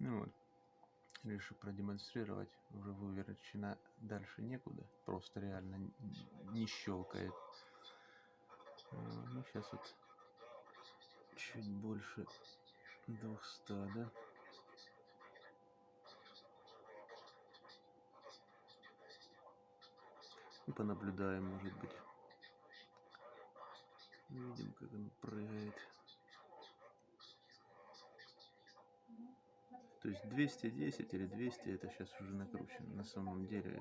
Ну вот, решил продемонстрировать, уже выверчена дальше некуда, просто реально не щелкает. А, ну, сейчас вот чуть больше 200, да? И понаблюдаем, может быть. Видим, как он прыгает. То есть 210 или 200 это сейчас уже накручено. На самом деле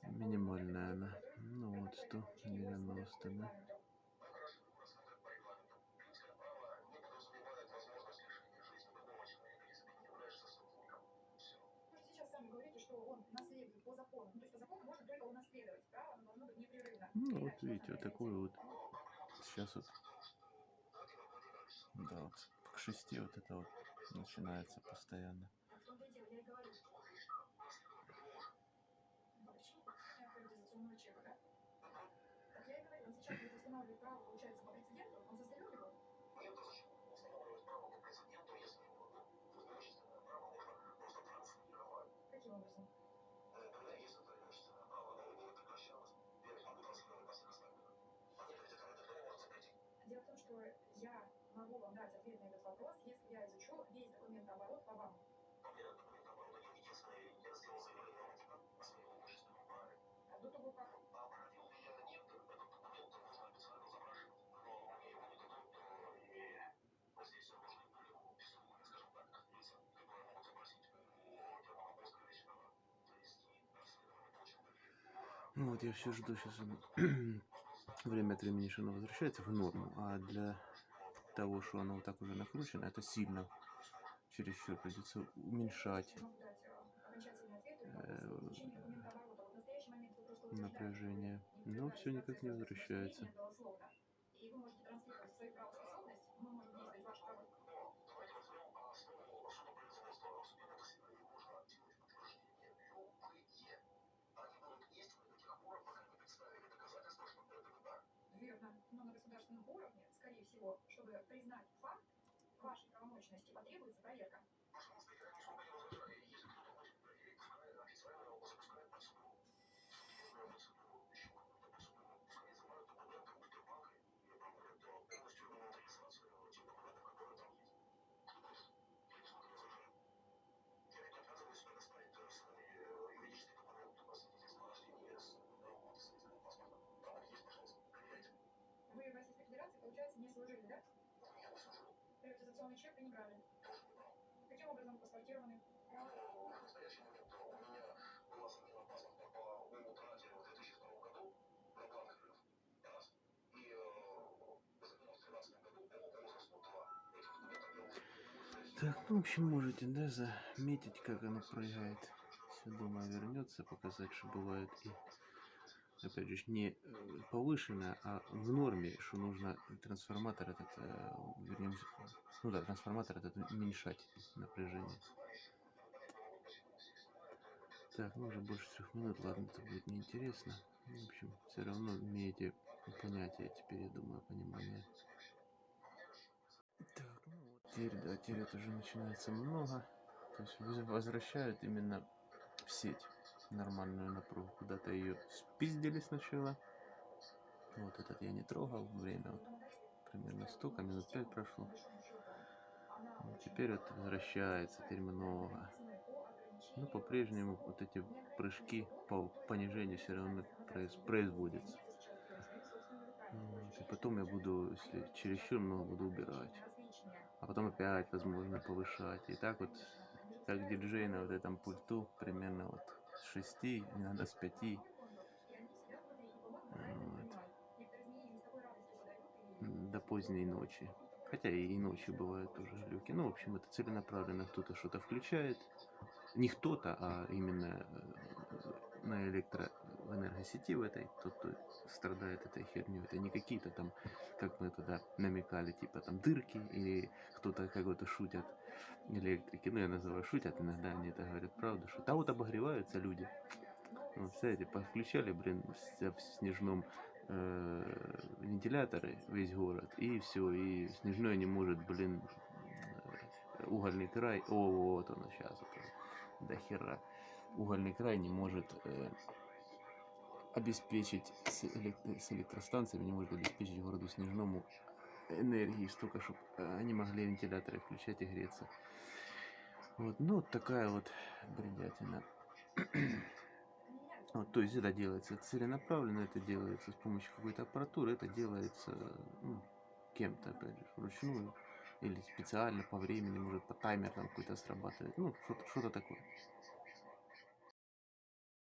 там, минимальная она. Ну вот 190, да. Ну вот видите, вот такой вот сейчас вот да, вот шести вот это вот начинается постоянно. Дело в том, что я ответ на этот вопрос, если я изучу весь по вам. А? А документ нужно провести расследование получил Ну вот я все жду сейчас время от времени, что оно возвращается в норму, а для того, что оно вот так уже накручено, это сильно чересчур придется уменьшать э, напряжение. Но все никак не возвращается. Верно. Но на государственном уровне, всего, чтобы признать факт вашей правомочности, потребуется проверка. Получается, не служили, да? Приватизационный чек вы не брали? Каким образом паспортированы? Ну, в настоящий момент у меня была замена паспорта по утрате в 2002 году на главных рынках. Раз. И э, замена в 2013 году по возрасту 2. Этим документом я уже Так, ну, в общем, можете, да, заметить, как оно прыгает. Все, думаю, вернется, показать, что бывает и опять же, не э, повышенная, а в норме, что нужно трансформатор этот, э, вернее, ну да, трансформатор этот уменьшать напряжение. Так, ну уже больше трех минут, ладно, это будет неинтересно. В общем, все равно имеете понятие теперь, я думаю, понимание. Так, ну вот теперь, да, теперь это уже начинается много. То есть возвращают именно в сеть нормальную напругу. Куда-то ее спиздили сначала. Вот этот я не трогал. Время вот примерно столько, минут пять прошло. Вот теперь вот возвращается, теперь много. Но по-прежнему вот эти прыжки по понижению все равно производятся. Вот. И потом я буду, если чересчур много, буду убирать. А потом опять, возможно, повышать. И так вот, как диджей на вот этом пульту, примерно вот с 6, иногда с 5. Вот. До поздней ночи. Хотя и ночью бывают тоже люки. Ну, в общем, это целенаправленно кто-то что-то включает. Не кто-то, а именно э, на электроэнергосети в этой, тот, кто страдает этой херней. Это не какие-то там, как мы туда намекали, типа там дырки, или кто-то какой-то шутят электрики. Ну, я называю шутят, иногда они это говорят правду, что там вот обогреваются люди. Вот, кстати, подключали, блин, в снежном э, вентиляторы весь город, и все, и снежной не может, блин, угольный край, о, вот оно сейчас, это, до хера, угольный край не может э, обеспечить с, элек- с электростанциями, не может обеспечить городу Снежному энергии столько, чтобы они могли вентиляторы включать и греться. Вот, ну, вот такая вот бредятина. Вот, то есть это делается целенаправленно, это делается с помощью какой-то аппаратуры, это делается ну, кем-то, опять же, вручную или специально по времени, может по таймер там какой-то срабатывает, ну, что-то что такое.